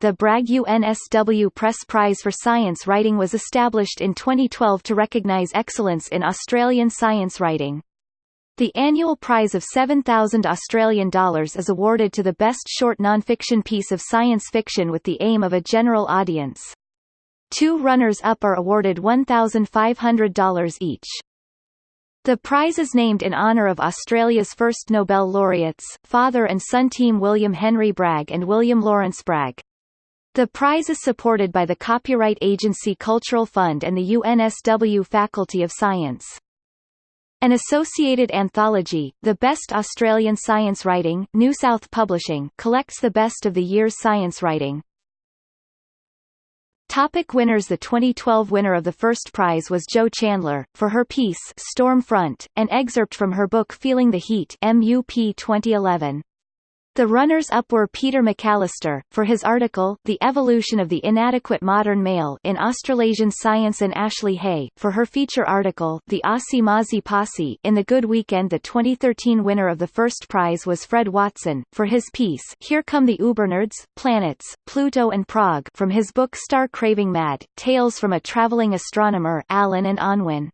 the Bragg UNSW Press Prize for Science Writing was established in 2012 to recognise excellence in Australian science writing. The annual prize of 7,000 Australian dollars is awarded to the best short non-fiction piece of science fiction with the aim of a general audience. Two runners-up are awarded $1,500 each. The prize is named in honour of Australia's first Nobel laureates, father and son team William Henry Bragg and William Lawrence Bragg. The prize is supported by the Copyright Agency Cultural Fund and the UNSW Faculty of Science. An associated anthology, The Best Australian Science Writing, New South Publishing, collects the best of the year's science writing. Topic winners The 2012 winner of the first prize was Jo Chandler, for her piece Storm Front, an excerpt from her book Feeling the Heat MUP 2011. The runners-up were Peter McAllister, for his article The Evolution of the Inadequate Modern Male in Australasian Science and Ashley Hay, for her feature article The Aussie Mozzie Posse in The Good Weekend The 2013 winner of the first prize was Fred Watson, for his piece Here Come the Ubernerds, Planets, Pluto and Prague from his book Star Craving Mad, Tales from a Traveling Astronomer Allen and Unwin.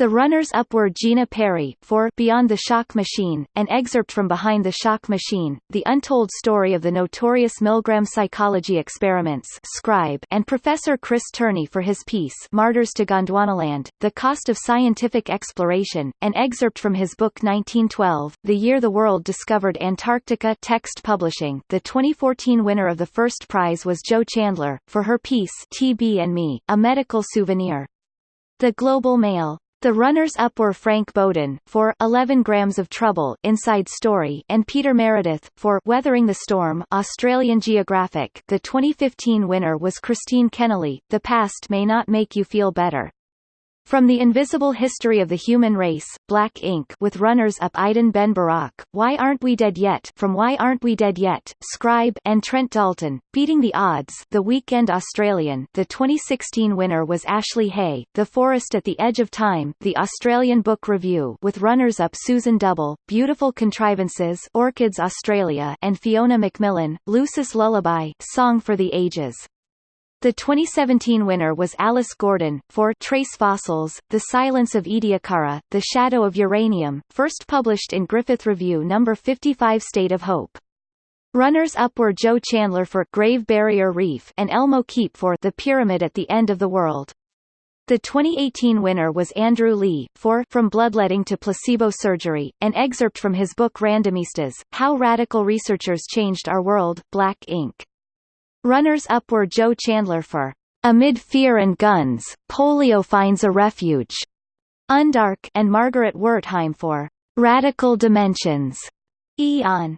The runners-up were Gina Perry for Beyond the Shock Machine, an excerpt from Behind the Shock Machine, The Untold Story of the Notorious Milgram Psychology Experiments Scribe and Professor Chris Turney for his piece Martyrs to Gondwanaland, The Cost of Scientific Exploration, an excerpt from his book 1912, The Year the World Discovered Antarctica Text Publishing. The 2014 winner of the first prize was Jo Chandler, for her piece TB and Me, A Medical Souvenir. The Global Mail the runners-up were Frank Bowden for 11 Grams of Trouble Inside Story and Peter Meredith for Weathering the Storm Australian Geographic. The 2015 winner was Christine Kenneally. The past may not make you feel better. From the Invisible History of the Human Race, Black Inc with runners-up Idan Ben Barak, Why Aren't We Dead Yet from Why Aren't We Dead Yet, Scribe and Trent Dalton, Beating the Odds The Weekend Australian The 2016 winner was Ashley Hay, The Forest at the Edge of Time The Australian Book Review with runners-up Susan Double, Beautiful Contrivances Orchids Australia and Fiona Macmillan, Lucy's Lullaby Song for the Ages. The 2017 winner was Alice Gorman, for Trace Fossils, The Silence of Ediacara, The Shadow of Uranium, first published in Griffith Review No. 55 State of Hope. Runners-up were Jo Chandler for Grave Barrier Reef and Elmo Keep for The Pyramid at the End of the World. The 2018 winner was Andrew Leigh, for From Bloodletting to Placebo Surgery, an excerpt from his book Randomistas, How Radical Researchers Changed Our World, Black Inc. Runners-up were Jo Chandler for Amid Fear and Guns, Polio Finds a Refuge, Undark and Margaret Wertheim for Radical Dimensions, Aeon.